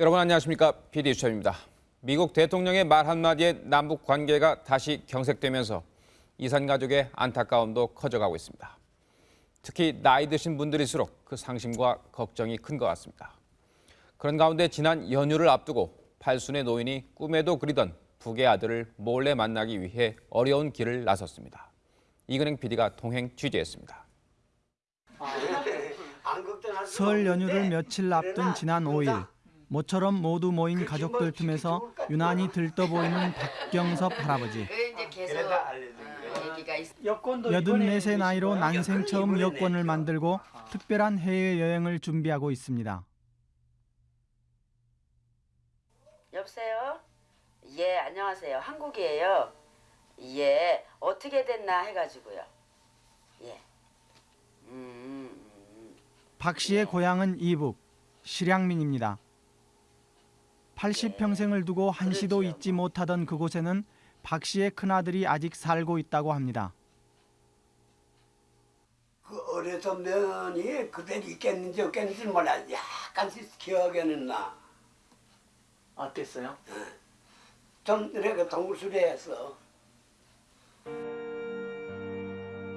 여러분 안녕하십니까? PD 수첩입니다. 미국 대통령의 말 한마디에 남북 관계가 다시 경색되면서 이산 가족의 안타까움도 커져가고 있습니다. 특히 나이 드신 분들일수록 그 상심과 걱정이 큰 것 같습니다. 그런 가운데 지난 연휴를 앞두고 팔순의 노인이 꿈에도 그리던 북의 아들을 몰래 만나기 위해 어려운 길을 나섰습니다. 이근행 PD가 동행 취재했습니다. 설 연휴를 며칠 앞둔 지난 5일 모처럼 모두 모인 가족들 틈에서 유난히 들떠 보이는 박경섭 할아버지. 얘기가 있. 84세 나이로 난생 처음 여권을 만들고 특별한 해외여행을 준비하고 있습니다. 여보세요? 예, 안녕하세요. 한국이에요. 예, 어떻게 됐나 해가지고요. 예. 음, 음, 박 씨의 고향은 이북 실향민입니다. 80평생을 두고 한시도 잊지 못하던 그곳에는 박 씨의 큰아들이 아직 살고 있다고 합니다. 그 어려서 면이 그대로 있겠는지 없겠는지 몰라. 약간씩 기억에는 나. 어땠어요? 좀 이렇게 동물수리해서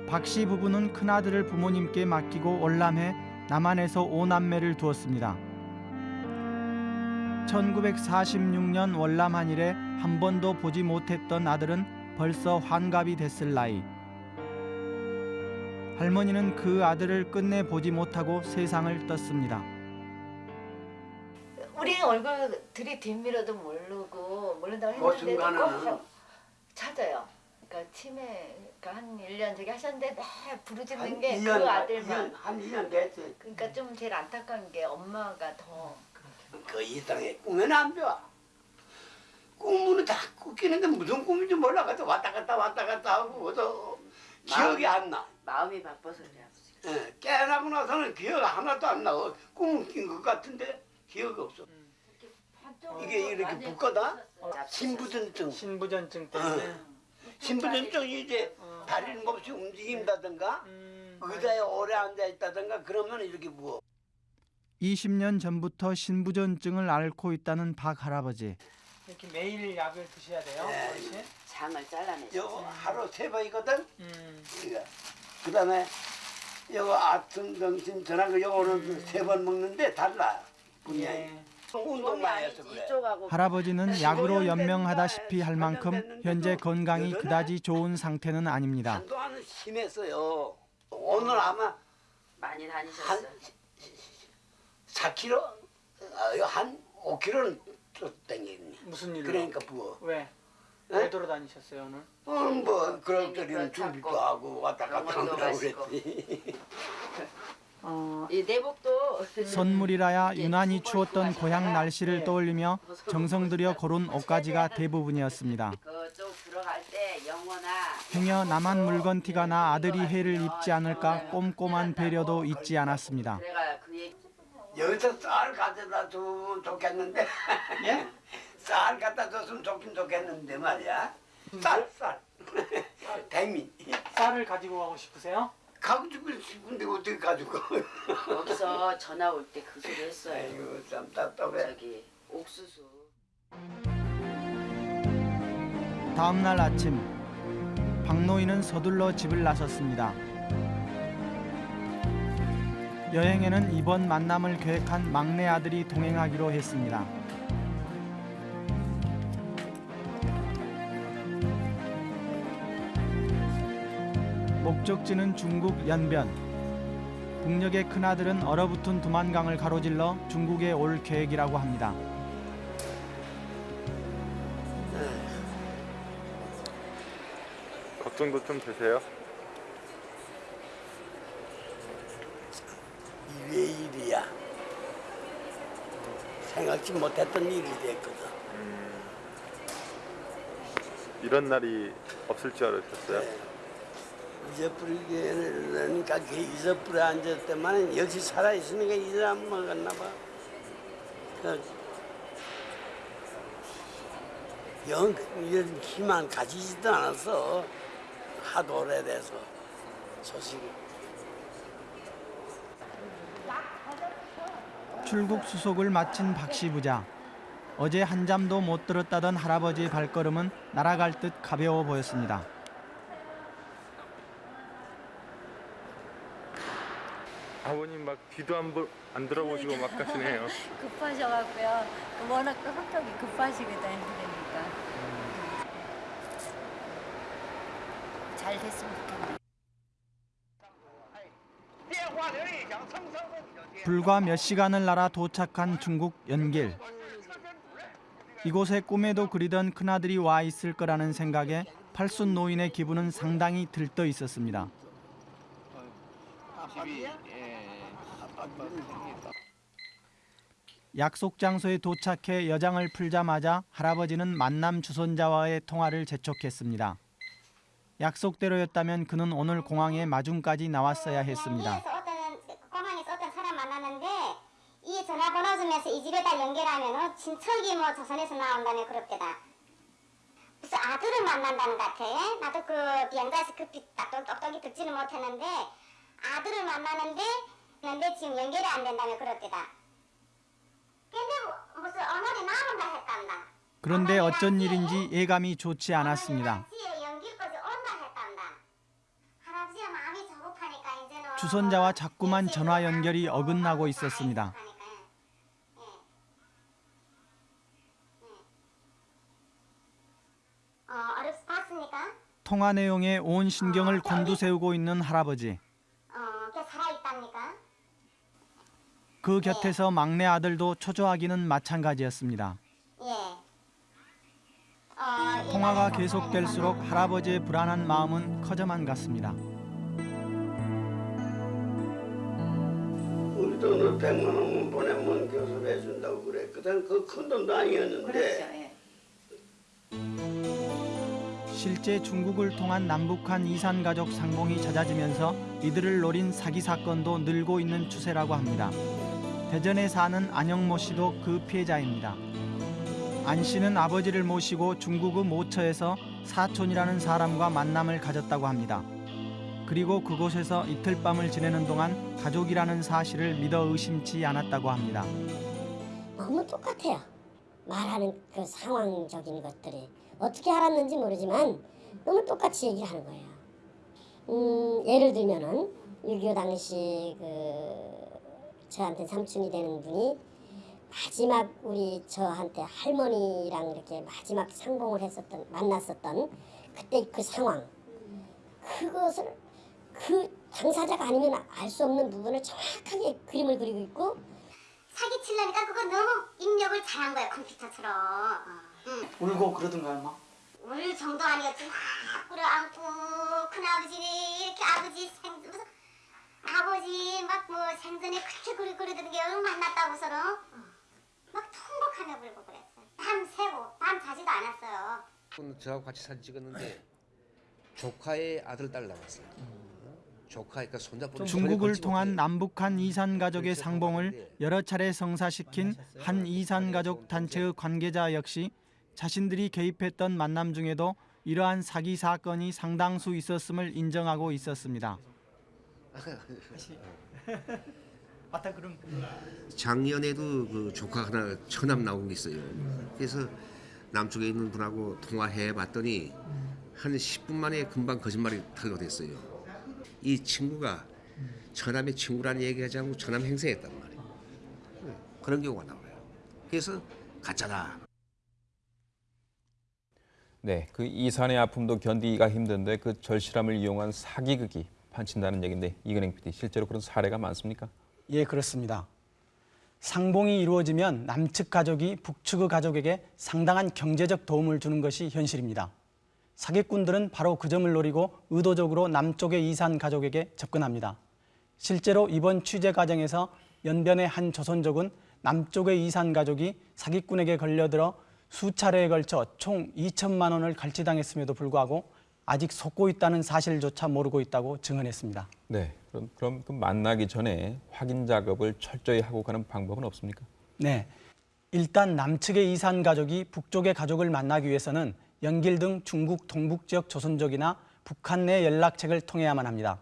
박 씨 부부는 큰아들을 부모님께 맡기고 월남해 남한에서 오남매를 두었습니다. 1946년 월남한 이래 한 번도 보지 못했던 아들은 벌써 환갑이 됐을 나이. 할머니는 그 아들을 끝내 보지 못하고 세상을 떴습니다. 우리 얼굴 들이뒷밀어도 모르고 모른다고 그 했는데 순간에는 꼭 찾아요. 그러니까 치매 그러니까 한 1년 저기 하셨는데 매 부르짖는 한게그 2년, 아들만. 한 2년 됐지. 그러니까 좀 제일 안타까운 게 엄마가 더 그 이상에 꿈에는 안 좋아. 꿈은 다 꾸기는데 무슨 꿈인지 몰라가지고 왔다 갔다 왔다 갔다 하고 그래서 기억이 안 나. 마음이 바빠서 그래 아버지가. 예, 깨어나고 나서는 기억 하나도 안 나. 꿈낀것 같은데 기억이 없어. 이게 이렇게 붙거든? 신부전증. 신부전증 때문에. 신부전증이 이제 다리는 없이 움직인다든가 의자에 오래 앉아 있다든가 그러면 이렇게 부어. 20년 전부터 신부전증을 앓고 있다는 박 할아버지. 이렇게 매일 약을 드셔야 돼요, 네. 어르신. 장을 잘라내죠. 요거 하루 세 번이거든. 음. 이거. 그다음에 요거 아침 점심 저녁 요거는 세번 먹는데 달라. 분량이. 예. 운동만 해서 그래. 이쪽하고 할아버지는 약으로 연명하다시피 할 만큼 현재 건강이 그다지 좋은 상태는 아닙니다. 한동안은 심했어요. 오늘 아마 많이 한 다니셨어요. 4kg, 아, 한 5kg는 또 땡기니. 무슨 일로? 그러니까 부어. 왜? 네? 왜 돌아다니셨어요, 오늘? 오늘 뭐 그럴 그러니까 때는 준비도 하고 왔다 갔다 한다고. 그랬지. 어, 이 내복도 선물이라야 유난히 추웠던 고향 날씨를 떠올리며 정성 들여 고른 옷가지가 대부분이었습니다. 영어나 행여 남한 물건 티가 나 아들이 해를 입지 않을까 꼼꼼한 배려도 잊지 않았습니다. 여기서 쌀 가져다 주면 좋겠는데. 예? 쌀 갖다 줬으면 좋긴 좋겠는데 말이야. 쌀, 쌀. 백미. 쌀을 가지고 가고 싶으세요? 가지고 싶은데 어떻게 가지고. 여기서 전화 올 때 그 소리 했어요. 아이고 참 답답해. 저기 옥수수. 다음 날 아침 박노인은 서둘러 집을 나섰습니다. 여행에는 이번 만남을 계획한 막내 아들이 동행하기로 했습니다. 목적지는 중국 연변. 북녘의 큰아들은 얼어붙은 두만강을 가로질러 중국에 올 계획이라고 합니다. 걱정도 좀 되세요? 이게 일이야. 생각지 못했던 일이 됐거든. 이런 날이 없을 줄 알았었어요? 네. 잊어버리니까 그 잊어버려 앉았더만 역시 살아있으니까 잊어 안 먹었나 봐. 그 영, 이런 희망 가지지도 않았어. 하도 오래돼서 소식이. 출국 수속을 마친 박씨 부자. 어제 한 잠도 못 들었다던 할아버지의 발걸음은 날아갈 듯 가벼워 보였습니다. 아버님 막 뒤도 안, 보, 안 들어보시고 막 가시네요. 급하셔갖고요. 워낙 또 성격이 급하시거든 그러니까. 잘 됐으면 좋겠네. 불과 몇 시간을 날아 도착한 중국 연길. 이곳에 꿈에도 그리던 큰아들이 와 있을 거라는 생각에 팔순 노인의 기분은 상당히 들떠 있었습니다. 약속 장소에 도착해 여장을 풀자마자 할아버지는 만남 주선자와의 통화를 재촉했습니다. 약속대로였다면 그는 오늘 공항에 마중까지 나왔어야 했습니다. 여기에서 어떤 공항에서 어떤 사람 만났는데 이 주면서 이 집에 다 연결하면은 친척이 뭐 조선에서 나온다며 그럽대다. 무슨 아들을 만난다는 것 같아. 나도 그 비행사에서 급히 딱 똑똑히 듣지는 못했는데 아들을 만나는데 근데 지금 연결이 안 된다며 그럽대다. 근데 뭐 무슨 언어리 나온다 했단다. 그런데 어쩐 일인지 예감이 좋지 않았습니다. 주선자와 자꾸만 전화 연결이 어긋나고 있었습니다. 어, 어렵 봤습니까? 통화 내용에 온 신경을 곤두세우고 있는 할아버지. 어, 걔 살아있답니까? 그 곁에서 막내 아들도 초조하기는 마찬가지였습니다. 예. 어, 통화가 계속될수록 할아버지의 불안한 마음은 커져만 갔습니다. 우리 돈을 100만 원만 보내면 교섭해 준다고 그랬거든. 그 큰 돈도 아니었는데. 그렇죠. 예. 실제 중국을 통한 남북한 이산 가족 상봉이 잦아지면서 이들을 노린 사기 사건도 늘고 있는 추세라고 합니다. 대전에 사는 안영모 씨도 그 피해자입니다. 안 씨는 아버지를 모시고 중국의 모처에서 사촌이라는 사람과 만남을 가졌다고 합니다. 그리고 그곳에서 이틀 밤을 지내는 동안 가족이라는 사실을 믿어 의심치 않았다고 합니다. 너무 똑같아요. 말하는 그 상황적인 것들이 어떻게 알았는지 모르지만 너무 똑같이 얘기를 하는 거예요. 음, 예를 들면은 6.25 당시 그 저한테 삼촌이 되는 분이 마지막 우리 저한테 할머니랑 이렇게 마지막 상봉을 했었던 만났었던 그때 그 상황 그것을 그 당사자가 아니면 알 수 없는 부분을 정확하게 그림을 그리고 있고 사기 치려니까 그거 너무 입력을 잘한 거야 컴퓨터처럼. 응. 울고 그러던가요, 막? 울 정도 아니었지 막 끌어안고 큰아버지니 이렇게 아버지 생 무슨 아버지 막 뭐 생전에 그렇게 그리 그러던 게 만났다고서는 막 통곡하며 울고 그랬어요. 밤 새고 밤 자지도 않았어요. 오늘 저하고 같이 사진 찍었는데 조카의 아들 딸 나왔어요. 조카 그러니까 손자분 중국을 통한 남북한 이산 가족의 상봉을 여러 차례 성사시킨 한 이산 가족 단체의 관계자 역시 자신들이 개입했던 만남 중에도 이러한 사기 사건이 상당수 있었음을 인정하고 있었습니다. 맞다 그럼 작년에도 그 조카 하나 처남 나온 게 있어요. 그래서 남쪽에 있는 분하고 통화해 봤더니 한 10분 만에 금방 거짓말이 탄로됐어요. 이 친구가 처남의 친구라는 얘기하지 않고 처남 행세했단 말이에요. 그런 경우가 나와요. 그래서 가짜다. 네, 그 이산의 아픔도 견디기가 힘든데 그 절실함을 이용한 사기극이 판친다는 얘기인데 이근행 PD 실제로 그런 사례가 많습니까? 예 그렇습니다. 상봉이 이루어지면 남측 가족이 북측의 가족에게 상당한 경제적 도움을 주는 것이 현실입니다. 사기꾼들은 바로 그 점을 노리고 의도적으로 남쪽의 이산 가족에게 접근합니다. 실제로 이번 취재 과정에서 연변의 한 조선족은 남쪽의 이산 가족이 사기꾼에게 걸려들어 수차례에 걸쳐 총 2천만 원을 갈취당했음에도 불구하고 아직 속고 있다는 사실조차 모르고 있다고 증언했습니다. 네, 그럼 그럼 그 만나기 전에 확인 작업을 철저히 하고 가는 방법은 없습니까? 네. 일단 남측의 이산 가족이 북쪽의 가족을 만나기 위해서는 연길 등 중국 동북 지역 조선족이나 북한 내 연락책을 통해야만 합니다.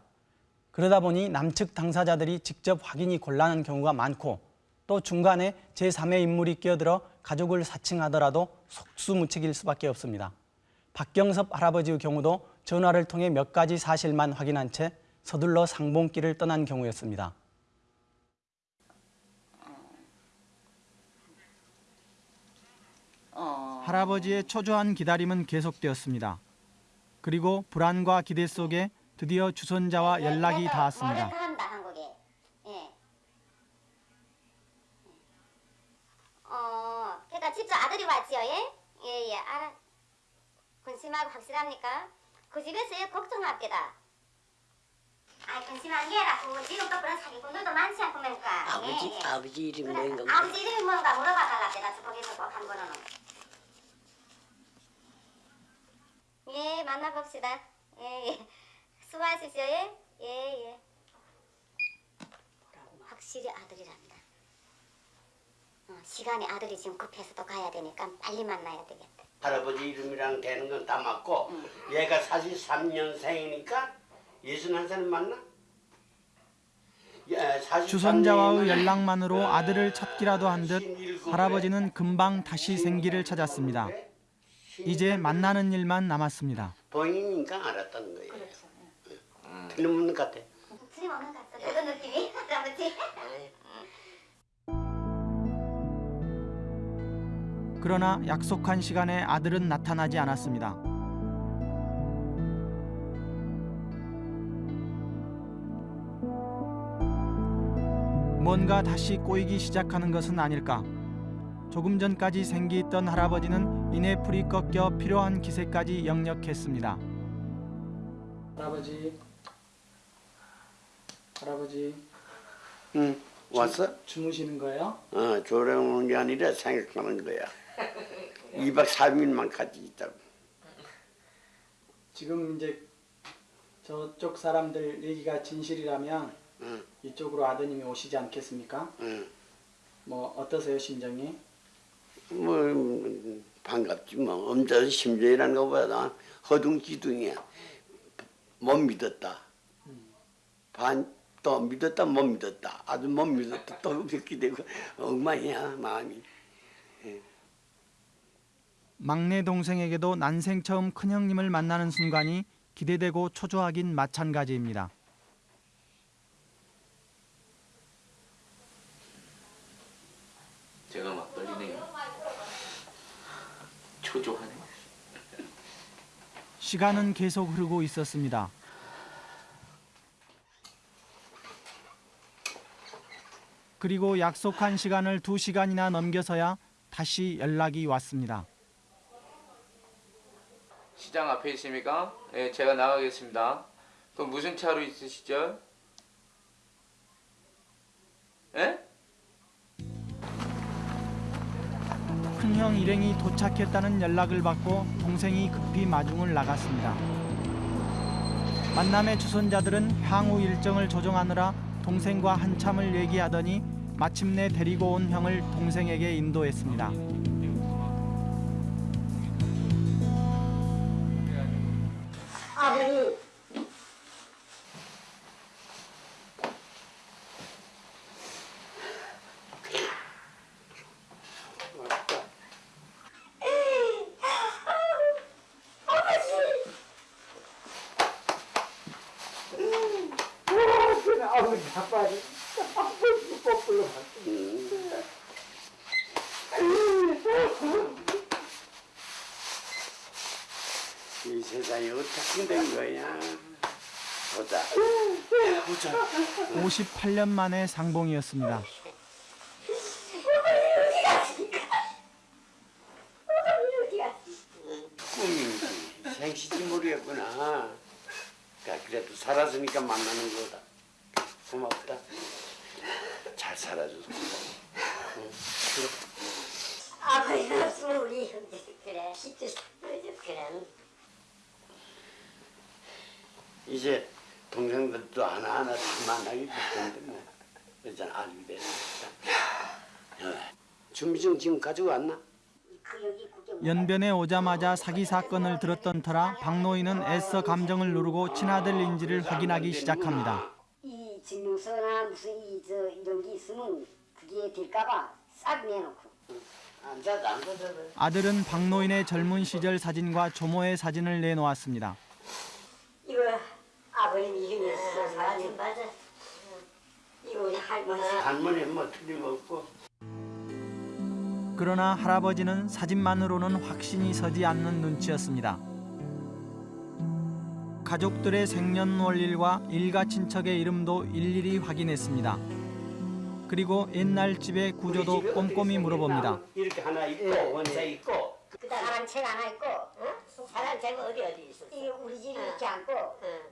그러다 보니 남측 당사자들이 직접 확인이 곤란한 경우가 많고 또 중간에 제3의 인물이 끼어들어 가족을 사칭하더라도 속수무책일 수밖에 없습니다. 박경섭 할아버지의 경우도 전화를 통해 몇 가지 사실만 확인한 채 서둘러 상봉길을 떠난 경우였습니다. 어. 할아버지의 초조한 기다림은 계속되었습니다. 그리고 불안과 기대 속에 드디어 주선자와 연락이 닿았습니다. 한다 한국에. 예. 어, 그러니까 집주 아들이 왔지요, 예? 예, 예, 알아. 근심하고 확실합니까? 그 집에서 예, 걱정합니다. 아, 근심한 게 아니라 지금 또 그런 사기꾼들도 많지 않습니까? 아버지 예, 예. 아버지 이름이 그래, 뭔가 아버지 이름이 뭔가 물어봐 달랍니다. 주폭에서 꼭한 번은. 예, 만나봅시다. 예, 예. 수고하십시오, 예? 예, 예. 확실히 아들이란다. 어, 시간이 아들이 지금 급해서 또 가야 되니까 빨리 만나야 되겠다. 할아버지 이름이랑 되는 건 다 맞고 얘가 43년생이니까 61살 맞나? 예, 43 주선자와의 연락만으로 어, 아들을 찾기라도 한듯17 할아버지는 금방 다시 생기를 찾았습니다. 이제 만나는 일만 남았습니다. 본인이니까 알았다는 거예요. 틀림없는 것 같아. 틀림 없는 것 같아. 그런 느낌이 할아버지. 그러나 약속한 시간에 아들은 나타나지 않았습니다. 뭔가 다시 꼬이기 시작하는 것은 아닐까. 조금 전까지 생기 있던 할아버지는 이내 풀이 꺾여 필요한 기세까지 역력했습니다. 할아버지, 할아버지 응, 왔어? 주무시는 거예요? 어, 조령하는 게 아니라 생각하는 거야. 2박 3일만 같이 있다고. 지금 이제 저쪽 사람들 얘기가 진실이라면 응, 이쪽으로 아드님이 오시지 않겠습니까? 응. 뭐 어떠세요 심정이? 뭐 음, 반갑지 뭐. 엄청 심정이라는 것보다 허둥지둥이야. 못 믿었다. 반 또 믿었다 못 믿었다. 아주 못 믿었다 또 믿게 되고 엉망이야 마음이. 막내 동생에게도 난생 처음 큰형님을 만나는 순간이 기대되고 초조하긴 마찬가지입니다. 제가 막 떨리네요. 초조하네. 시간은 계속 흐르고 있었습니다. 그리고 약속한 시간을 두 시간이나 넘겨서야 다시 연락이 왔습니다. 시장 앞에 있습니까? 예, 제가 나가겠습니다. 그럼 무슨 차로 있으시죠? 예? 큰형 일행이 도착했다는 연락을 받고 동생이 급히 마중을 나갔습니다. 만남의 주선자들은 향후 일정을 조정하느라 동생과 한참을 얘기하더니 마침내 데리고 온 형을 동생에게 인도했습니다. 58년 만의 상봉이었습니다. 꿈인지 생시지 모르겠구나. 그러니까 그래도 살았으니까 만나는 거다. 고맙다. 잘 살아줘서 고마워. 아버지 없으면 우리 형제 그래 시주 그래 이제 동생들도 하나하나 다 만나게 될 텐데 뭐. 그잖아 알게 되니까. 준비증 지금 가지고 왔나? 그 연변에 오자마자 사기 사건을 들었던 터라 박노인은 애써 감정을 누르고 친아들인지를 확인하기 시작합니다. 이 증명서나 무슨 이저 이런 게 있으면 그 그게 될까봐 싹 내놓고. 아들은 박노인의 젊은 시절 사진과 조모의 사진을 내놓았습니다. 이거 아버님. 사진 맞아. 이거 우리 할머니. 할머니 뭐 틀림없고 그러나 할아버지는 사진만으로는 확신이 서지 않는 눈치였습니다. 가족들의 생년월일과 일가 친척의 이름도 일일이 확인했습니다. 그리고 옛날 집의 구조도 꼼꼼히 물어봅니다. 이렇게 하나 있고 예, 원사 있고 사랑채가 하나 있고, 어? 사랑채가 어디 어디 있어? 이 우리 집 이렇게 앉고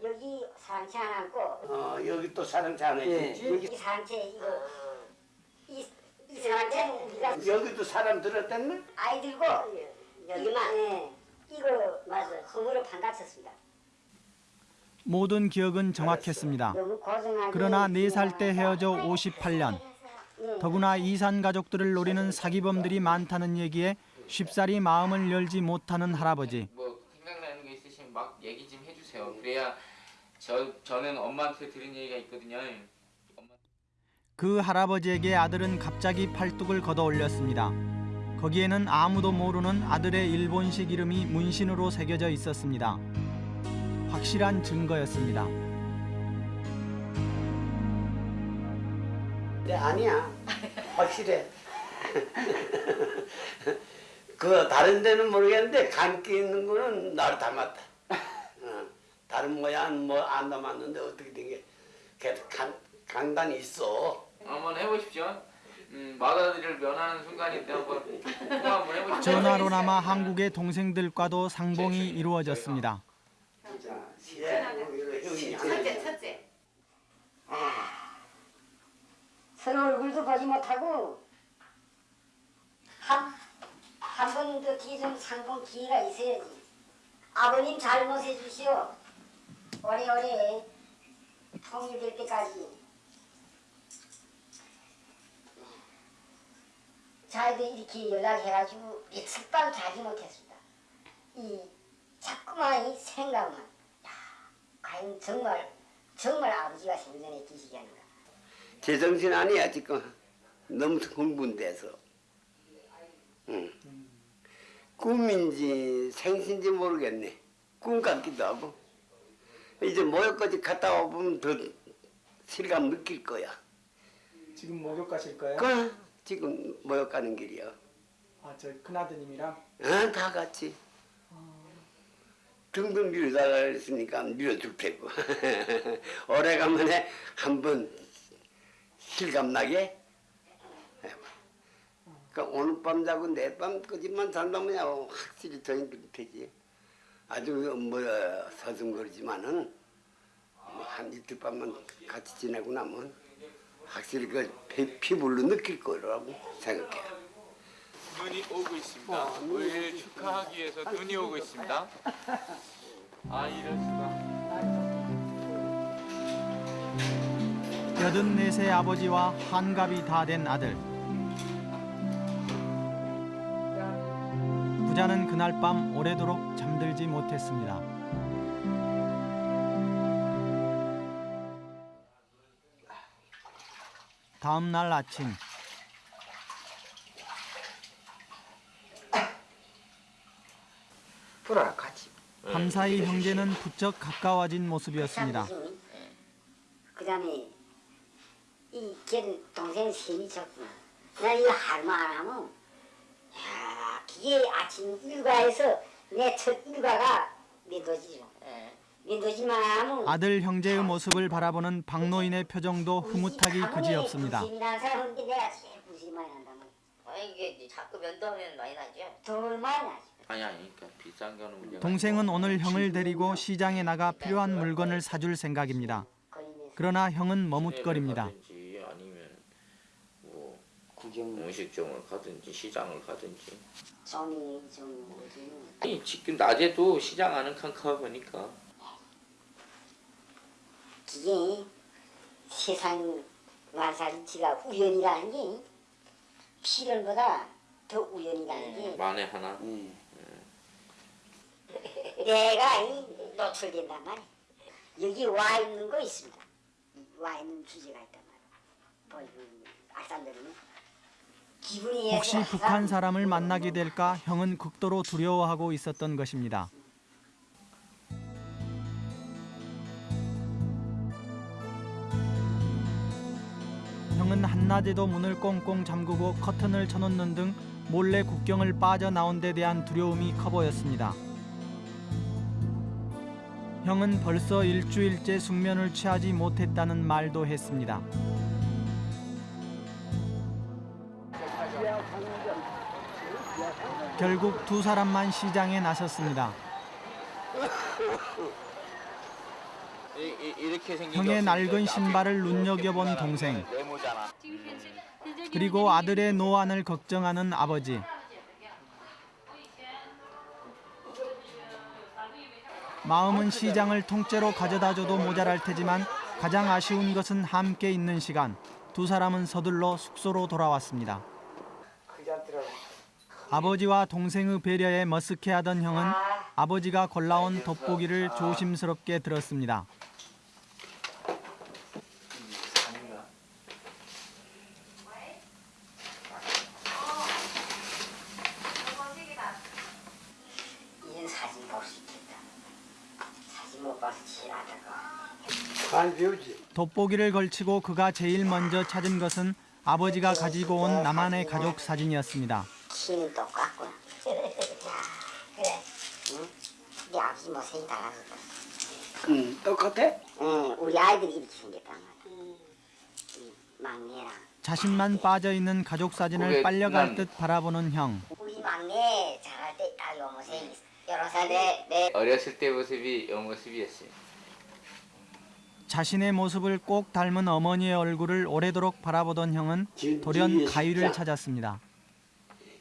여기 사랑채 하나 앉고 어 여기 또 사랑채 하나 있지. 여기 사랑채 이거. 이, 이 사랑채는 우리가 여기도 사람 들었댔네? 아이 들고 여기만? 예, 이거 맞아. 흙으로 반갑혔습니다. 모든 기억은 정확했습니다. 그러나 4살 때 헤어져 58년. 더구나 이산 가족들을 노리는 사기범들이 많다는 얘기에 쉽사리 마음을 열지 못하는 할아버지. 뭐 생각나는 게 있으시면 막 얘기 좀 해주세요. 그래야 저 저는 엄마한테 들은 얘기가 있거든요. 엄마 그 할아버지에게 아들은 갑자기 팔뚝을 걷어 올렸습니다. 거기에는 아무도 모르는 아들의 일본식 이름이 문신으로 새겨져 있었습니다. 확실한 증거였습니다. 네 아니야 확실해 그 다른 데는 모르겠는데 감기 있는 거는 나를 닮았다 어, 다른 모양 뭐 안 닮았는데 어떻게 된게 간, 간단히 있어 한번 해보십시오. 음, 맏아들을 면하는 순간인데 한번 한번 해보십시오. 전화로나마 한국의 동생들과도 상봉이 이루어졌습니다. 첫째 첫째. 서로 얼굴도 보지 못하고 한 한 번도 뒤에 좀 상봉 기회가 있어야지. 아버님 잘못해 주시오. 오래오래 통일될 때까지. 자기도 이렇게 연락해가지고 며칠 밤 자지 못했습니다. 이 자꾸만 이 생각만. 야, 과연 정말 정말 아버지가 생전에 계시지 않는가. 제정신 아니야 지금 너무 흥분돼서 응. 꿈인지 생신지 모르겠네. 꿈 같기도 하고. 이제 모욕까지 갔다 와보면 더 실감 느낄 거야. 지금 목욕 가실 거예요? 그 지금 모욕 가는 길이야 아, 저 큰아드님이랑? 어, 다 같이. 등등 밀어달라 그랬으니까 밀어줄 테고. 오래간만에 한번 실감 나게 그러니까 오늘 밤 자고 내일 밤 끄집만 잔다면 확실히 더 힘들 테지 아주 뭐 서슴거리지만은 뭐한 이틀 밤만 같이 지내고 나면 확실히 그 피- 피부로 느낄 거라고 생각해 눈이 오고 있습니다. 올 축하하기 위해서 눈이 오고 있습니다. 아 이럴 수가. 84세 아버지와 한갑이 다 된 아들. 부자는 그날 밤 오래도록 잠들지 못했습니다. 다음 날 아침 불어라 같이. 밤사이 형제는 부쩍 가까워진 모습이었습니다. 그 다음에 이 걔는 동생 셈이 졌구나. 나 이거 할말 안 하면 야 그게 아침 일과에서 내 첫 일과가 믿어지죠. 믿어지만 하면 아들 형제의 모습을 바라보는 박노인의 표정도 흐뭇하기 그지없습니다. 부심이라는 사람인데 내가 제일 부심이 많이 난다면 아 이게 자꾸 면도하면 많이 나죠. 덜 많이 나지. 아니 아니 그러니까 비싼 거는 문제가. 동생은 오늘 형을 데리고 시장에 나가 필요한 물건을 사줄 생각입니다. 그러나 형은 머뭇거립니다. 뭐 음식점을 가든지 시장을 가든지. 종이 좀. 아니 지금 낮에도 시장 안은 캄캄하니까. 그게 세상 만사리치가 우연이라는 게 필연보다 더 우연이라는 게 만에 하나. 내가 이 노출된단 말이야. 여기 와 있는 거 있습니다. 와 있는 주제가 있단 말이야. 뭐 이거 알산들은 기분이 혹시 북한 사람을 만나게 될까 형은 극도로 두려워하고 있었던 것입니다. 형은 한낮에도 문을 꽁꽁 잠그고 커튼을 쳐놓는 등 몰래 국경을 빠져나온 데 대한 두려움이 커 보였습니다. 형은 벌써 일주일째 숙면을 취하지 못했다는 말도 했습니다. 결국 두 사람만 시장에 나섰습니다. 형의 게 낡은 신발을 눈여겨본 동생. 그리고 아들의 노안을 걱정하는 아버지. 마음은 시장을 통째로 가져다줘도 모자랄 테지만 가장 아쉬운 것은 함께 있는 시간. 두 사람은 서둘러 숙소로 돌아왔습니다. 아버지와 동생의 배려에 머쓱해하던 형은 아버지가 골라온 돋보기를 조심스럽게 들었습니다. 돋보기를 걸치고 그가 제일 먼저 찾은 것은 아버지가 가지고 온 나만의 가족 사진이었습니다. 키는 똑같고. 야, 그래. 응? 우리 아버지 못생이 달라졌다. 응, 똑같아? 응, 우리 아이들이 이렇게 생겼단 말이야. 이 막내랑. 자신만 빠져 있는 가족 사진을 빨려갈 난- 듯 바라보는 형. 우리 막내 잘할 때딱요 모습이 여러 살에 내 어렸을 때 모습이 이 모습이었어요. 자신의 모습을 꼭 닮은 어머니의 얼굴을 오래도록 바라보던 형은 돌연 가위를 찾았습니다.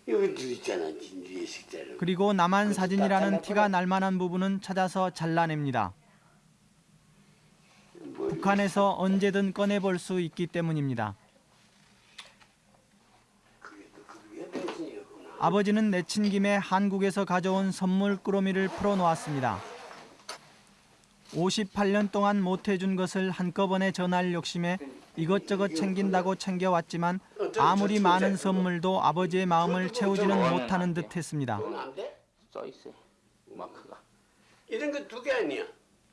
여기도 있잖아, 진주의 식자를. 그리고 나만 사진이라는 티가 날 만한 부분은 찾아서 잘라냅니다. 북한에서 언제든 꺼내볼 수 있기 때문입니다. 아버지는 내친 김에 한국에서 가져온 선물 꾸러미를 풀어놓았습니다. 58년 동안 못해준 것을 한꺼번에 전할 욕심에 이것저것 챙긴다고 챙겨왔지만 아무리 많은 선물도 아버지의 마음을 채우지는 못하는 듯했습니다. 마크가. 이런 거 두 개 아니야.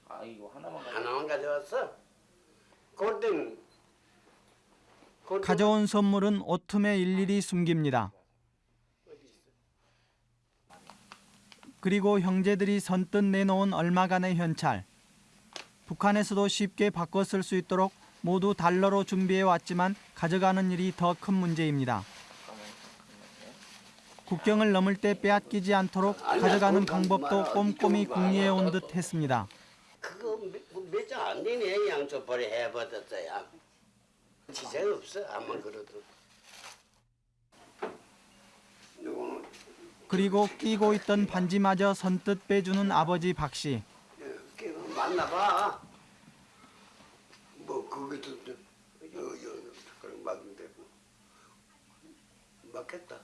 아 이거 하나만. 하나만 가져왔어. 그땐 가져온 선물은 옷틈에 일일이 숨깁니다. 그리고 형제들이 선뜻 내놓은 얼마간의 현찰. 북한에서도 쉽게 바꿔 쓸 수 있도록 모두 달러로 준비해 왔지만 가져가는 일이 더 큰 문제입니다. 국경을 넘을 때 빼앗기지 않도록 가져가는 방법도 꼼꼼히 궁리해 온 듯 했습니다. 그거 몇장 안 되네. 양초벌이 해버렸어야. 지장 없어. 아무만 그래도. 그리고 끼고 있던 반지마저 선뜻 빼주는 아버지 박 씨. 이렇게 만나봐. 뭐 그것도 좀 여 여 그런 막으면 되고. 맞겠다.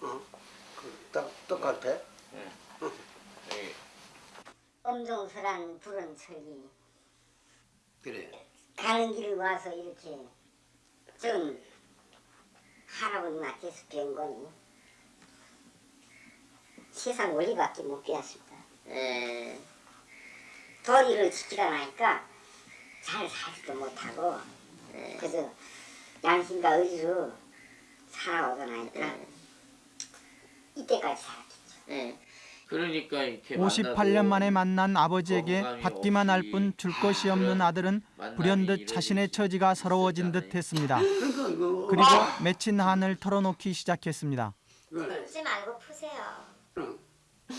어? 그 딱 똑같아. 네. 엄정설한 불은 저기 그래. 가는 길을 와서 이렇게 전 할아버지 맡겨서 배운 거니 세상 원리밖에 못 배웠습니다. 에, 도리를 지키다 나니까 잘 살지도 못하고 에, 그래서 양심과 의지로 살아오다 나니까 이때까지 살았겠죠. 그러니까 이렇게 58년 만에 만난 아버지에게 받기만 할 뿐 줄 것이 없는 아들은 불현듯 자신의 처지가 서러워진 듯 했습니다. 그러니까 그 그리고 맺힌 한을 털어놓기 시작했습니다. 풀지 말고 푸세요.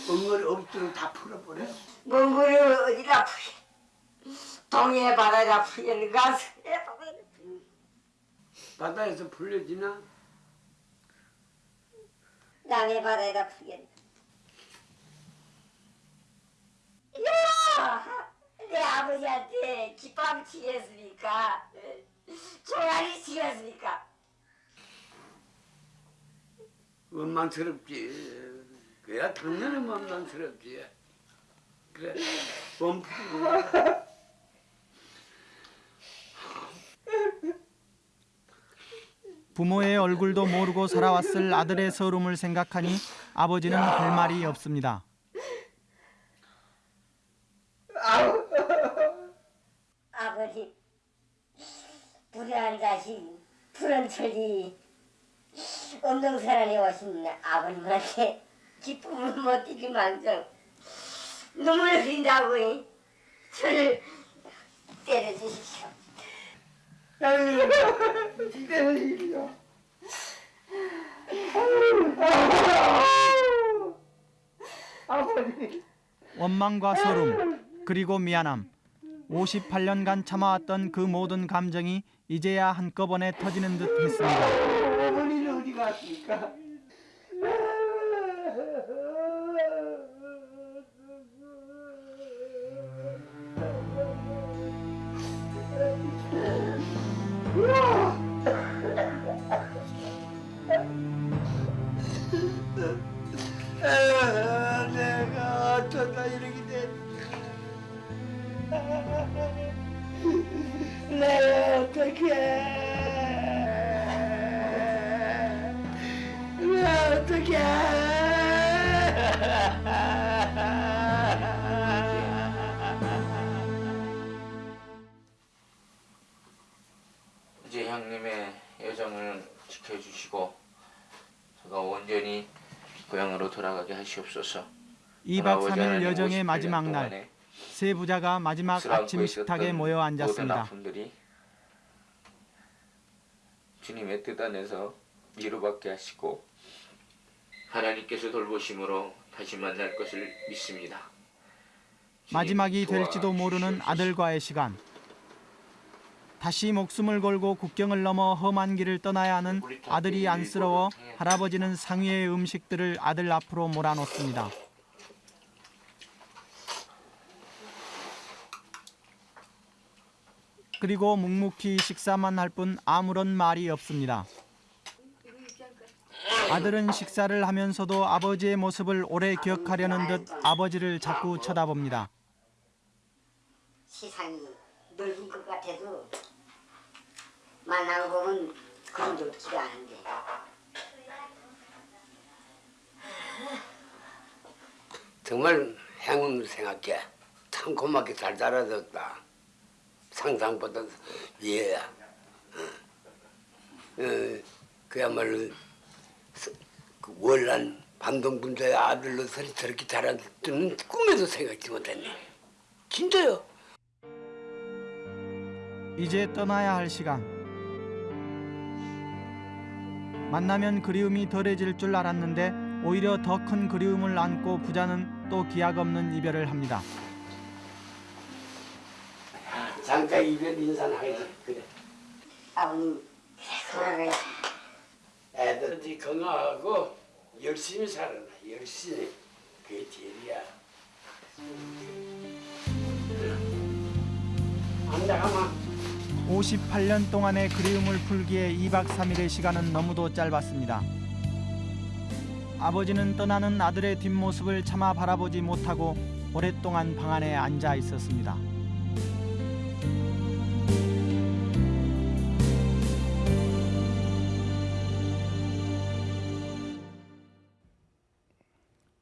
엉거리 없도록 다 풀어버려. 몽골을 어디다 풀 동해 바다에다 풀겠는 가서 바다에서 풀려지나? 남해 바다에다 풀겠는 야! 내 아버지한테 기밥 치겠습니까? 종아리 치겠습니까? 원망스럽지. 그야 당연히 원망스럽지. 그래. 원푸 부모의 얼굴도 모르고 살아왔을 아들의 서름을 생각하니 아버지는 할 말이 없습니다. 아버지 불의한 자식 푸른 철이 사람이 오신 아버님한테 기쁨을 못 드릴 망정 눈물 흘린다고 저를 때려주십시오. 원망과 서름 그리고 미안함 58년간 참아왔던 그 모든 감정이 이제야 한꺼번에 터지는 듯 했습니다. 어머니는 어디 갔습니까? 돌아가게 하시옵소서. 2박 돌아오지 3일 않은 여정의 58년 마지막 날 세 부자가 마지막 아침 식탁에 모여 앉았습니다. 주님의 뜻 안에서 위로받게 하시고 하나님께서 돌보심으로 다시 만날 것을 믿습니다. 마지막이 될지도 모르는. 아들과의 시간. 다시 목숨을 걸고 국경을 넘어 험한 길을 떠나야 하는 아들이 안쓰러워 할아버지는 상위의 음식들을 아들 앞으로 몰아놓습니다. 그리고 묵묵히 식사만 할 뿐 아무런 말이 없습니다. 아들은 식사를 하면서도 아버지의 모습을 오래 기억하려는 듯 아버지를 자꾸 쳐다봅니다. 세상이 넓은 것 같아도 만나고 보면 그런 넓지가 않은데 정말 행운을 생각해. 참 고맙게 잘 자라졌다. 상상보다 얘야. 어. 어, 그야말로 서- 그 월난 반동분자의 아들로서 저렇게 자랄 줄은 꿈에도 생각지 못했네. 진짜요. 이제 떠나야 할 시간. 만나면 그리움이 덜해질 줄 알았는데 오히려 더 큰 그리움을 안고 부자는 또 기약 없는 이별을 합니다. 잠깐 이별 인사하지 그래. 아버님 건강하게 애들이 건강하고 열심히 살아라. 열심히. 그게 제일이야. 앉아가만. 58년 동안의 그리움을 풀기에 2박 3일의 시간은 너무도 짧았습니다. 아버지는 떠나는 아들의 뒷모습을 차마 바라보지 못하고 오랫동안 방 안에 앉아 있었습니다.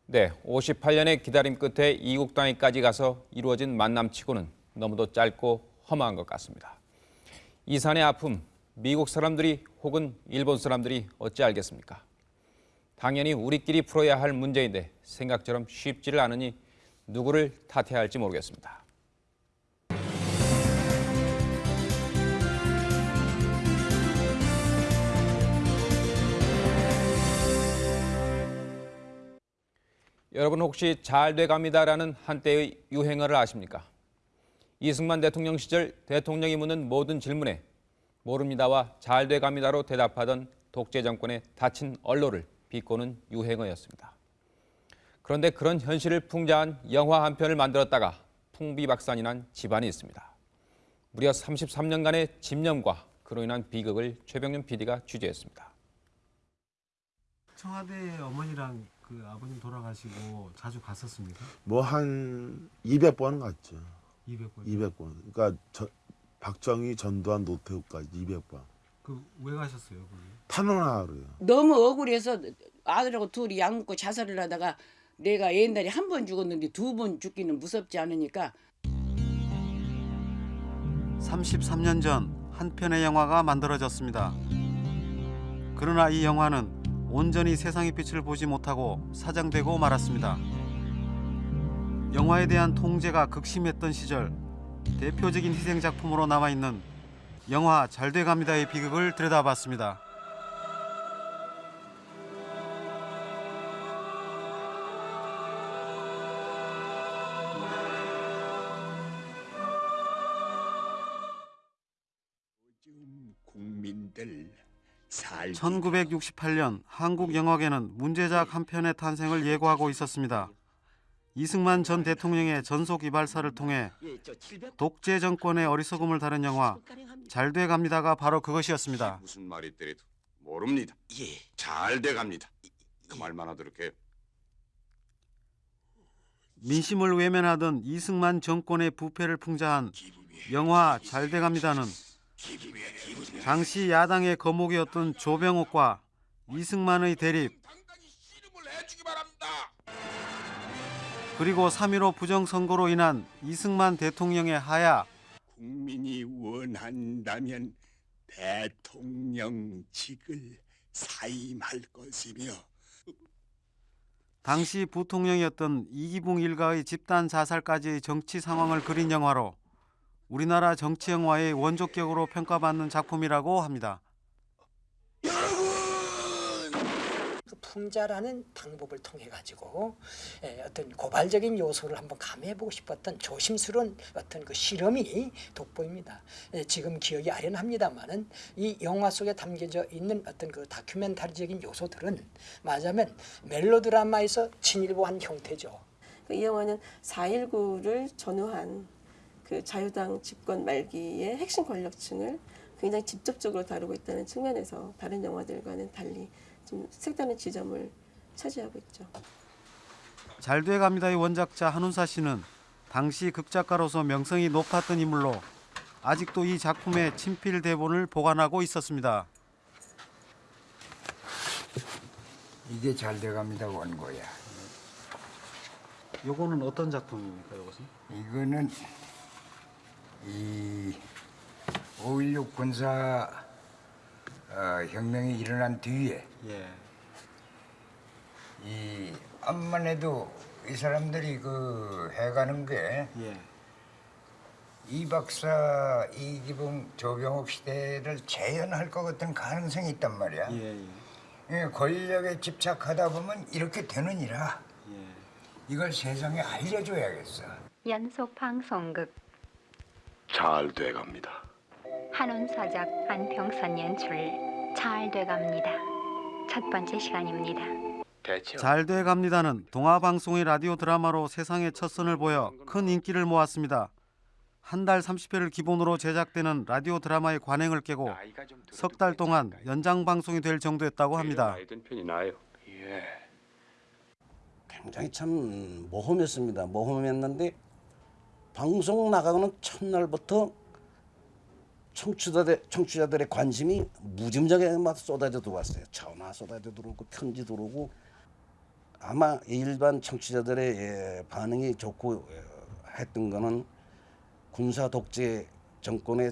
네, 58년의 기다림 끝에 이국 땅에까지 가서 이루어진 만남치고는 너무도 짧고 험한 것 같습니다. 이산의 아픔, 미국 사람들이 혹은 일본 사람들이 어찌 알겠습니까? 당연히 우리끼리 풀어야 할 문제인데 생각처럼 쉽지를 않으니 누구를 탓해야 할지 모르겠습니다. 여러분 혹시 잘 돼갑니다라는 한때의 유행어를 아십니까? 이승만 대통령 시절 대통령이 묻는 모든 질문에 모릅니다와 잘 돼갑니다로 대답하던 독재 정권의 닫힌 언로를 비꼬는 유행어였습니다. 그런데 그런 현실을 풍자한 영화 한 편을 만들었다가 풍비박산이 난 집안이 있습니다. 무려 33년간의 집념과 그로 인한 비극을 최병윤 PD가 취재했습니다. 청와대 어머니랑 그 아버님 돌아가시고 자주 갔었습니까? 뭐 한 200번 갔죠. 200번. 200번. 그러니까 저, 박정희, 전두환, 노태우까지 200번. 그왜 가셨어요 거기? 탄원하러요. 너무 억울해서 아들하고 둘이 약 먹고 자살을 하다가 내가 옛날에 한 번 죽었는데 두 번 죽기는 무섭지 않으니까 33년 전 한 편의 영화가 만들어졌습니다. 그러나 이 영화는 온전히 세상의 빛을 보지 못하고 사장되고 말았습니다. 영화에 대한 통제가 극심했던 시절 대표적인 희생 작품으로 남아 있는 영화 잘돼 갑니다의 비극을 들여다봤습니다. 국민들 살 1968년 한국 영화계는 문제작 한 편의 탄생을 예고하고 있었습니다. 이승만 전 대통령의 전속 이발사를 통해 독재 정권의 어리석음을 다룬 영화 잘 돼 갑니다가 바로 그것이었습니다. 무슨 말이 있더라도 모릅니다. 예, 잘 돼 갑니다. 그 말만 하도록 해요. 민심을 외면하던 이승만 정권의 부패를 풍자한 영화 잘 돼 갑니다는 당시 야당의 거목이었던 조병옥과 이승만의 대립 그리고 3.15 부정선거로 인한 이승만 대통령의 하야 국민이 원한다면 대통령직을 사임할 것이며 당시 부통령이었던 이기붕 일가의 집단 자살까지의 정치 상황을 그린 영화로 우리나라 정치 영화의 원조격으로 평가받는 작품이라고 합니다. 그 풍자라는 방법을 통해 가지고 예, 어떤 고발적인 요소를 한번 감해보고 싶었던 조심스러운 어떤 그 실험이 돋보입니다. 예, 지금 기억이 아련합니다만은 이 영화 속에 담겨져 있는 어떤 그 다큐멘터리적인 요소들은 말하자면 멜로드라마에서 진일보한 형태죠. 이 영화는 4.19를 전후한 그 자유당 집권 말기의 핵심 권력층을 굉장히 직접적으로 다루고 있다는 측면에서 다른 영화들과는 달리 좀 색다른 지점을 차지하고 있죠. 잘 돼 갑니다의 원작자 한운사 씨는 당시 극작가로서 명성이 높았던 인물로 아직도 이 작품의 친필 대본을 보관하고 있었습니다. 이게 잘 돼갑니다 원고야. 요거는 어떤 작품입니까 이것은? 이거는 이5.16 군사 어, 혁명이 일어난 뒤에 예. 이 암만 해도 이 사람들이 그 해가는 게 예. 이 박사 이기붕 조병옥 시대를 재현할 것 같은 가능성이 있단 말이야. 예, 예. 예, 권력에 집착하다 보면 이렇게 되느니라. 예. 이걸 세상에 알려줘야겠어. 연속 방송극 잘 돼갑니다. 한운사작 안평선 연출 잘 돼갑니다. 첫 번째 시간입니다. 잘 돼 갑니다는 동화 방송의 라디오 드라마로 세상에 첫 선을 보여 큰 인기를 모았습니다. 한 달 30회를 기본으로 제작되는 라디오 드라마의 관행을 깨고 석 달 동안 연장 방송이 될 정도였다고 합니다. 예. 굉장히 참 모험했습니다. 모험했는데 방송 나가는 첫날부터 청취자들, 청취자들의 관심이 무짐작에 막 쏟아져 들어왔어요. 전화 쏟아져 들어오고 편지 들어오고 아마 일반 청취자들의 예, 반응이 좋고 예, 했던 거는 군사 독재 정권에 예,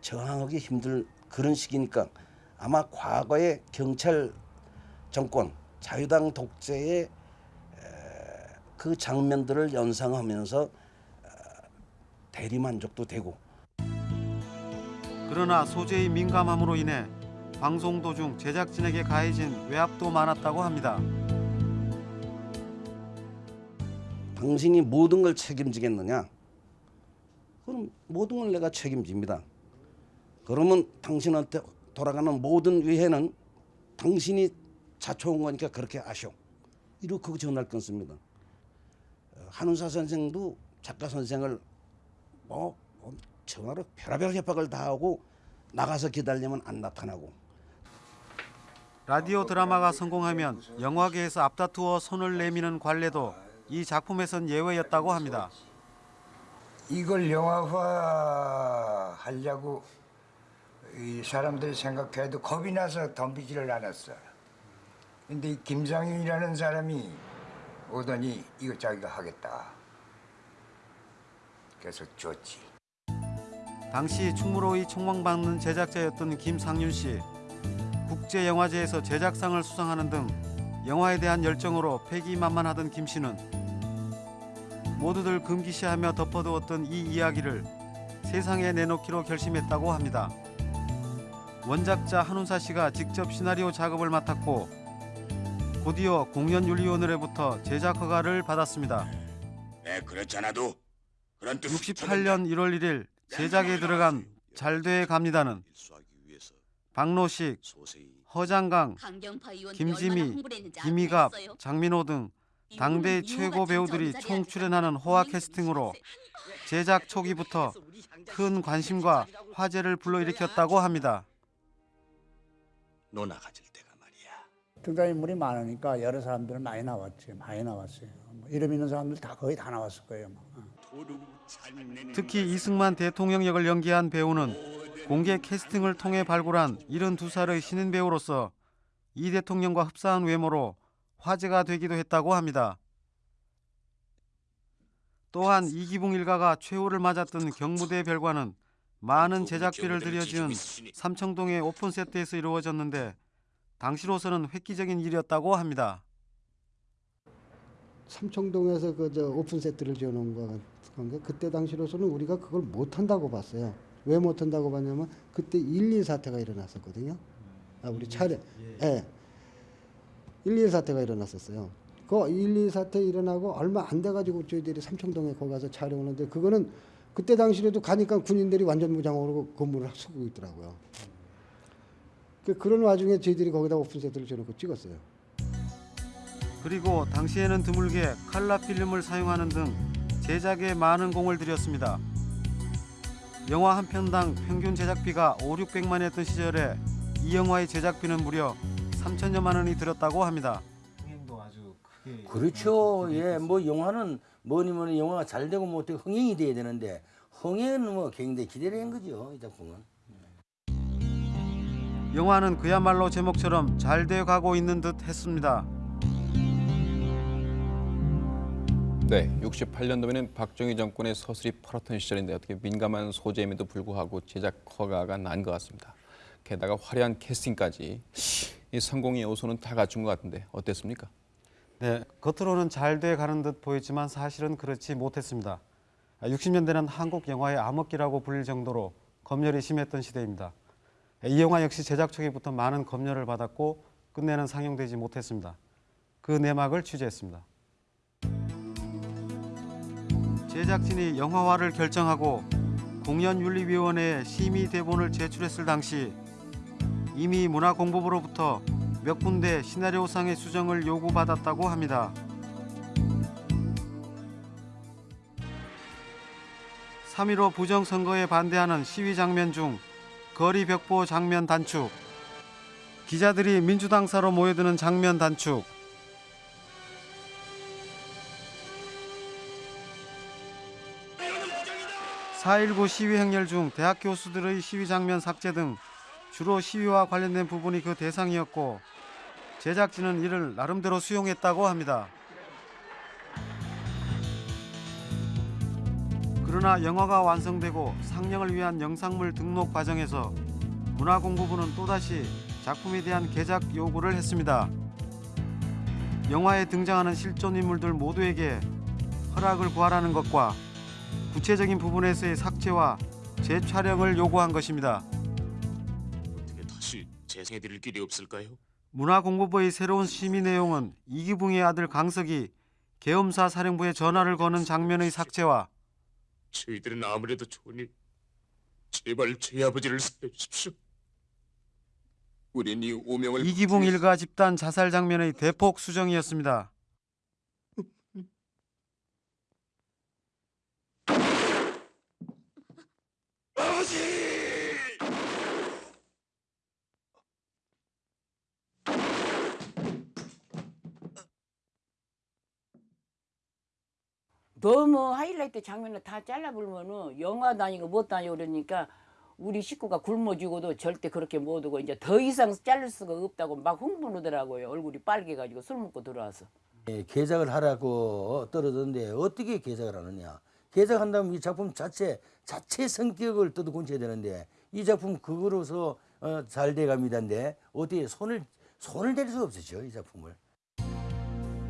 저항하기 힘들 그런 시기니까 아마 과거의 경찰 정권 자유당 독재의 에, 그 장면들을 연상하면서 어, 대리 만족도 되고 그러나 소재의 민감함으로 인해 방송 도중 제작진에게 가해진 외압도 많았다고 합니다. 당신이 모든 걸 책임지겠느냐? 그럼 모든 걸 내가 책임집니다. 그러면 당신한테 돌아가는 모든 위해는 당신이 자초한 거니까 그렇게 아셔. 이렇게 전할 끊습니다. 어, 한운사 선생도 작가 선생을 뭐 전화로 별의별 협박을 다 하고 나가서 기다리면 안 나타나고 라디오 드라마가 성공하면 영화계에서 앞다투어 손을 내미는 관례도 이 작품에선 예외였다고 합니다. 이걸 영화화 하려고 이 사람들이 생각해도 겁이 나서 덤비지를 않았어. 근데 이 김상윤이라는 사람이 오더니 이거 자기가 하겠다. 그래서 줬지. 당시 충무로의 총망받는 제작자였던 김상윤 씨. 국제영화제에서 제작상을 수상하는 등 영화에 대한 열정으로 패기만만하던 김 씨는 모두들 금기시하며 덮어두었던 이 이야기를 세상에 내놓기로 결심했다고 합니다. 원작자 한운사 씨가 직접 시나리오 작업을 맡았고 곧이어 공연윤리위원회로부터 제작 허가를 받았습니다. 네, 그렇잖아도 그런 뜻 68년 1월 1일 제작에 들어간 잘돼 갑니다는 박노식, 허장강, 김지미, 김희갑, 장민호 등 당대 최고 배우들이 총 출연하는 호화 캐스팅으로 제작 초기부터 큰 관심과 화제를 불러일으켰다고 합니다. 노나 가질 때가 등장인물이 많으니까 여러 사람들은 많이 나왔지 많이 나왔어요. 뭐 이름 있는 사람들 다 거의 다 나왔을 거예요. 뭐. 특히 이승만 대통령 역을 연기한 배우는 공개 캐스팅을 통해 발굴한 72살의 신인 배우로서 이 대통령과 흡사한 외모로 화제가 되기도 했다고 합니다. 또한 이기붕 일가가 최후를 맞았던 경무대 별관은 많은 제작비를 들여 지은 삼청동의 오픈 세트에서 이루어졌는데 당시로서는 획기적인 일이었다고 합니다. 삼청동에서 그 저 오픈 세트를 지어놓은 거 건데 그때 당시로서는 우리가 그걸 못 한다고 봤어요. 왜 못 한다고 봤냐면 그때 1.1 사태가 일어났었거든요. 아 우리 차례 예. 1.1 사태가 일어났었어요. 그 1.2 사태 일어나고 얼마 안 돼가지고 저희들이 삼청동에 거기 가서 촬영하는데 그거는 그때 당시에도 가니까 군인들이 완전 무장으로 건물을 쓰고 있더라고요. 그 그런 와중에 저희들이 거기다 오픈 세트를 지어놓고 찍었어요. 그리고 당시에는 드물게 칼라 필름을 사용하는 등 제작에 많은 공을 들였습니다. 영화 한 편당 평균 제작비가 5, 600만 했던 시절에 이 영화의 제작비는 무려 3천여만 원이 들었다고 합니다. 그렇죠. 예, 뭐 영화는 뭐니 뭐니 영화가 잘 되고 뭐 어떻게 흥행이 돼야 되는데 흥행은 뭐 굉장히 기대된 거죠. 이 작품은. 영화는 그야말로 제목처럼 잘 되어 가고 있는 듯 했습니다. 네, 68년도에는 박정희 정권의 서슬이 펄었던 시절인데 어떻게 민감한 소재임에도 불구하고 제작 허가가 난 것 같습니다. 게다가 화려한 캐스팅까지 이 성공의 요소는 다 갖춘 것 같은데 어땠습니까? 네, 겉으로는 잘 돼 가는 듯 보이지만 사실은 그렇지 못했습니다. 60년대는 한국 영화의 암흑기라고 불릴 정도로 검열이 심했던 시대입니다. 이 영화 역시 제작 초기부터 많은 검열을 받았고 끝내는 상영되지 못했습니다. 그 내막을 취재했습니다. 제작진이 영화화를 결정하고 공연윤리위원회에 심의 대본을 제출했을 당시 이미 문화공보부로부터 몇 군데 시나리오상의 수정을 요구받았다고 합니다. 3.15 부정선거에 반대하는 시위 장면 중 거리 벽보 장면 단축, 기자들이 민주당사로 모여드는 장면 단축, 4.19 시위 행렬 중 대학 교수들의 시위 장면 삭제 등 주로 시위와 관련된 부분이 그 대상이었고 제작진은 이를 나름대로 수용했다고 합니다. 그러나 영화가 완성되고 상영을 위한 영상물 등록 과정에서 문화공부부는 또다시 작품에 대한 개작 요구를 했습니다. 영화에 등장하는 실존 인물들 모두에게 허락을 구하라는 것과 구체적인 부분에서의 삭제와 재촬영을 요구한 것입니다. 어떻게 다시 재생해드릴 길이 없을까요? 문화공부부의 새로운 심의 내용은 이기붕의 아들 강석이 계엄사 사령부에 전화를 거는 장면의 삭제와 저희들은 아무래도 좋으니 제발 제 아버지를 살려주십시오. 우린 이 오명을 이기붕 일가 집단 자살 장면의 대폭 수정이었습니다. 너무 하이라이트 장면을 다 잘라버리면은 영화 다니고 못 다니고 그러니까 우리 식구가 굶어 죽어도 절대 그렇게 못 오고 이제 더 이상 자를 수가 없다고 막 흥분하더라고요. 얼굴이 빨개가지고 술 먹고 들어와서. 예, 개작을 하라고 떨어졌는데 어떻게 개작을 하느냐? 개작한다면 이 작품 자체 자체 성격을 뜯어 고쳐야 되는데 이 작품 그거로서 어, 잘 돼갑니다인데 어떻게 손을 손을 댈 수 없었죠 이 작품을.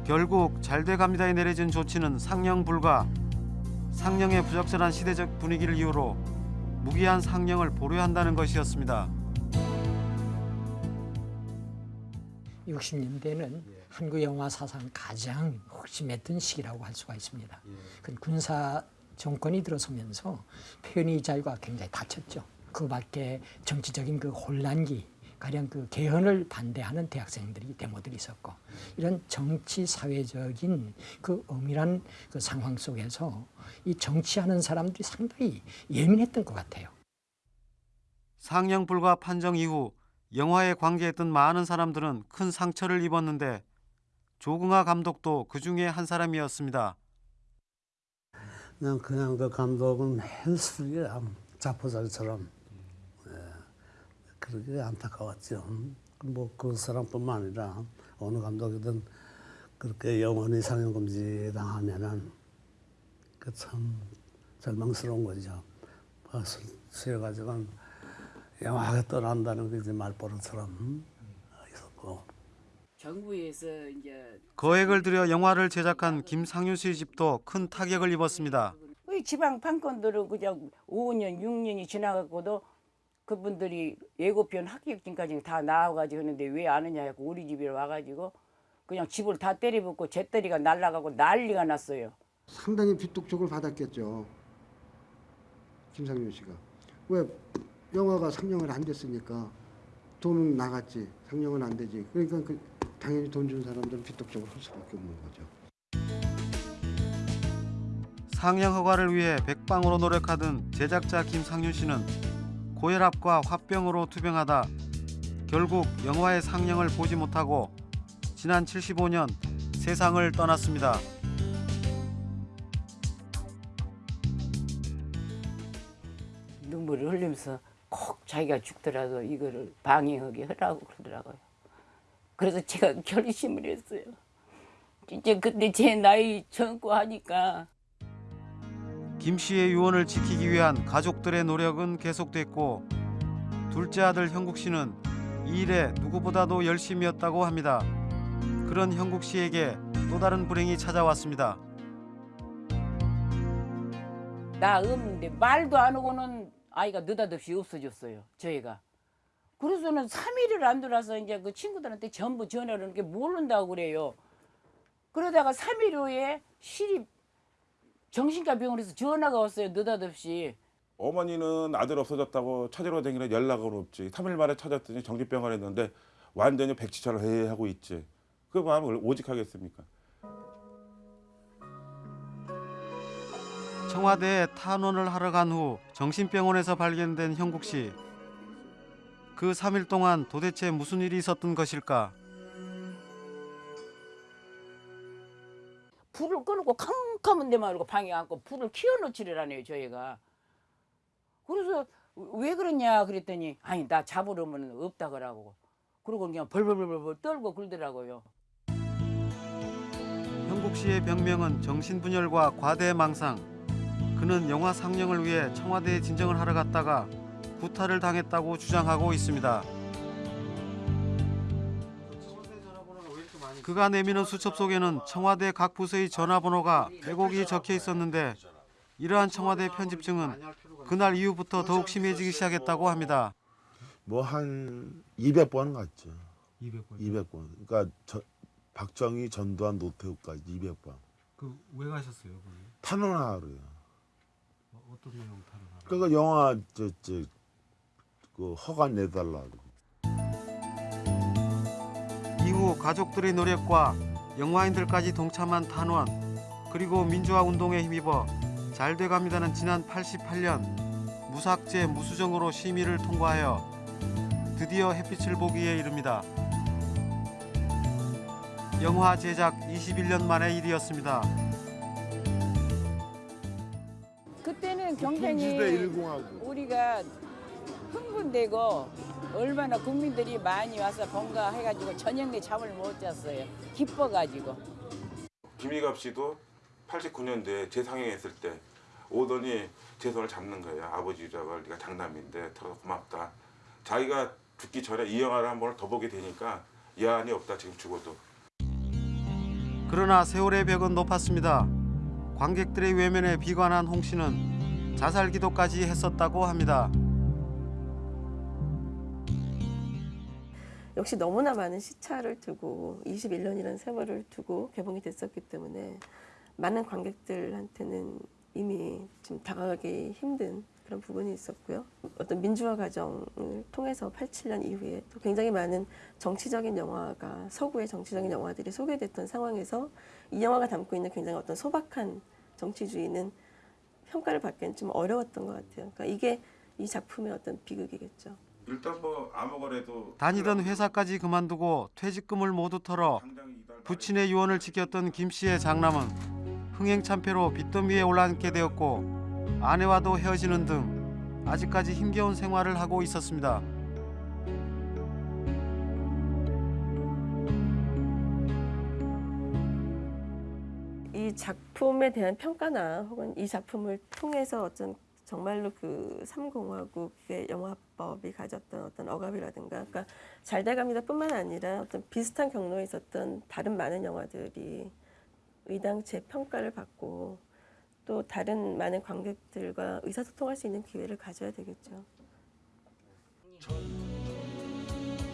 결국 잘 돼갑니다에 내려진 조치는 상영 불가. 상영의 부적절한 시대적 분위기를 이유로 무기한 상영을 보류한다는 것이었습니다. 60년대는 한국 영화 사상 가장 핵심했던 시기라고 할 수가 있습니다. 그 군사 정권이 들어서면서 표현의 자유가 굉장히 닫혔죠. 그 밖에 정치적인 그 혼란기, 가령 그 개헌을 반대하는 대학생들이 데모들이 있었고 이런 정치 사회적인 그 엄밀한 그 상황 속에서 이 정치하는 사람들이 상당히 예민했던 것 같아요. 상영 불가 판정 이후 영화에 관계했던 많은 사람들은 큰 상처를 입었는데 조궁하 감독도 그 중에 한 사람이었습니다. 그냥 그냥 그 감독은 헬스리야 자포자기처럼 예, 그러게 안타까웠죠. 뭐 그 사람뿐만 아니라 어느 감독이든 그렇게 영원히 상영 금지 당하면은 그 참 절망스러운 거죠. 그래가지고 영화가 떠난다는 게 이제 말버릇처럼. 정부에서 이제 거액을 들여 영화를 제작한 김상윤 씨 집도 큰 타격을 입었습니다. 이 지방 판권들은 그냥 5년, 6년이 지나가고도 그분들이 예고편 합격증까지 다 나와가지고 하는데 왜안 하냐 하고 우리 집에 와가지고 그냥 집을 다 때려붓고 재떨이가 날라가고 난리가 났어요. 상당히 빚독촉을 받았겠죠. 김상윤 씨가 왜 영화가 상영을 안 됐으니까 돈은 나갔지 상영은 안 되지. 그러니까 그 당연히 돈 준 사람들은 빚독촉을 할 수밖에 없는 거죠. 상영 허가를 위해 백방으로 노력하던 제작자 김상윤 씨는 고혈압과 화병으로 투병하다 결국 영화의 상영을 보지 못하고 지난 75년 세상을 떠났습니다. 눈물을 흘리면서 꼭 자기가 죽더라도 이거를 방해하게 하라고 그러더라고요. 그래서 제가 결심을 했어요. 진짜 그때 제 나이 젊고 하니까 김 씨의 유언을 지키기 위한 가족들의 노력은 계속됐고 둘째 아들 형국 씨는 이 일에 누구보다도 열심이었다고 합니다. 그런 형국 씨에게 또 다른 불행이 찾아왔습니다. 나 없는데 말도 안 하고는 아이가 느닷없이 없어졌어요. 저희가. 그래서는 3일을 안 돌아서 이제 그 친구들한테 전부 전화를 이렇게 모른다고 그래요. 그러다가 3일 후에 시립 정신과 병원에서 전화가 왔어요. 느닷없이. 어머니는 아들 없어졌다고 찾으러 다니라 연락은 없지. 3일 만에 찾았더니 정신병원 했는데 완전히 백지처럼 해하고 있지. 그 마음을 오직 하겠습니까? 청와대에 탄원을 하러 간 후 정신병원에서 발견된 형국 씨. 그 3일 동안 도대체 무슨 일이 있었던 것일까? 불을 끄고 캄캄한 데만 이러고 방에 앉고 불을 키워놓지를 않아요 저희가 그래서 왜 그러냐 그랬더니 아니 나 잡으려면 없다 그러고 그러고 그냥 벌벌벌벌 떨고 그러더라고요 형국 씨의 병명은 정신분열과 과대망상. 그는 영화 상영을 위해 청와대에 진정을 하러 갔다가 구타를 당했다고 주장하고 있습니다. 그가 내미는 수첩 속에는 청와대 각 부서의 전화번호가 빼곡히 적혀 있었는데 이러한 청와대 편집증은 그날 이후부터 더욱 심해지기 시작했다고 합니다. 뭐 한 200번 갔죠. 200번. 200번. 그러니까 저, 박정희, 전두환, 노태우까지 200번. 그 왜 가셨어요, 거기? 탄원하러요. 어, 어떤 내용 탄원하러? 그러니까 영화 저 저 그 허가 내달라고. 이후 가족들의 노력과 영화인들까지 동참한 탄원 그리고 민주화 운동에 힘입어 잘 돼갑니다는 지난 88년 무삭제 무수정으로 심의를 통과하여 드디어 햇빛을 보기에 이릅니다. 영화 제작 21년 만의 일이었습니다. 그때는 통지대 일공하고. 우리가 흥분되고 얼마나 국민들이 많이 와서 번가해가지고 저녁 내 잠을 못 잤어요. 기뻐가지고. 김희갑 씨도 89년도에 재상영했을 때 오더니 제 손을 잡는 거예요. 아버지라고 네가 장남인데 더 고맙다. 자기가 죽기 전에 이 영화를 한 번을 더 보게 되니까 여한이 없다 지금 죽어도. 그러나 세월의 벽은 높았습니다. 관객들의 외면에 비관한 홍 씨는 자살 기도까지 했었다고 합니다. 역시 너무나 많은 시차를 두고 21년이라는 세월을 두고 개봉이 됐었기 때문에 많은 관객들한테는 이미 좀 다가가기 힘든 그런 부분이 있었고요. 어떤 민주화 과정을 통해서 87년 이후에 또 굉장히 많은 정치적인 영화가 서구의 정치적인 영화들이 소개됐던 상황에서 이 영화가 담고 있는 굉장히 어떤 소박한 정치주의는 평가를 받기는 좀 어려웠던 것 같아요. 그러니까 이게 이 작품의 어떤 비극이겠죠. 일단 뭐 아무거래도 다니던 회사까지 그만두고 퇴직금을 모두 털어 부친의 유언을 지켰던 김 씨의 장남은 흥행 참패로 빚더미 위에 올라앉게 되었고 아내와도 헤어지는 등 아직까지 힘겨운 생활을 하고 있었습니다. 이 작품에 대한 평가나 혹은 이 작품을 통해서 어떤 정말로 그 삼공화국의 영화법이 가졌던 어떤 억압이라든가 그러니까 잘 돼갑니다 뿐만 아니라 어떤 비슷한 경로에 있었던 다른 많은 영화들이 의당체 평가를 받고 또 다른 많은 관객들과 의사소통할 수 있는 기회를 가져야 되겠죠.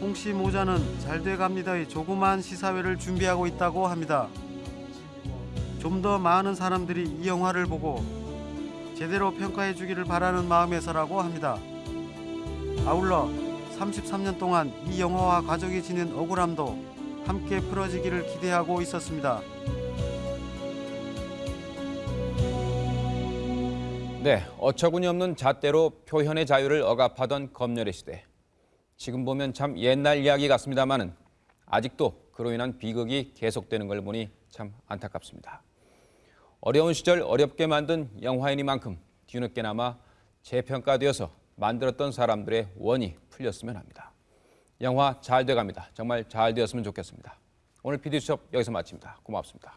홍씨 모자는 잘 돼갑니다의 조그마한 시사회를 준비하고 있다고 합니다. 좀 더 많은 사람들이 이 영화를 보고 제대로 평가해 주기를 바라는 마음에서라고 합니다. 아울러 33년 동안 이 영화와 가족이 지닌 억울함도 함께 풀어지기를 기대하고 있었습니다. 네, 어처구니 없는 잣대로 표현의 자유를 억압하던 검열의 시대. 지금 보면 참 옛날 이야기 같습니다만은 아직도 그로 인한 비극이 계속되는 걸 보니 참 안타깝습니다. 어려운 시절 어렵게 만든 영화이니만큼 뒤늦게나마 재평가되어서 만들었던 사람들의 원이 풀렸으면 합니다. 영화 잘 돼갑니다. 정말 잘 되었으면 좋겠습니다. 오늘 PD수첩 여기서 마칩니다. 고맙습니다.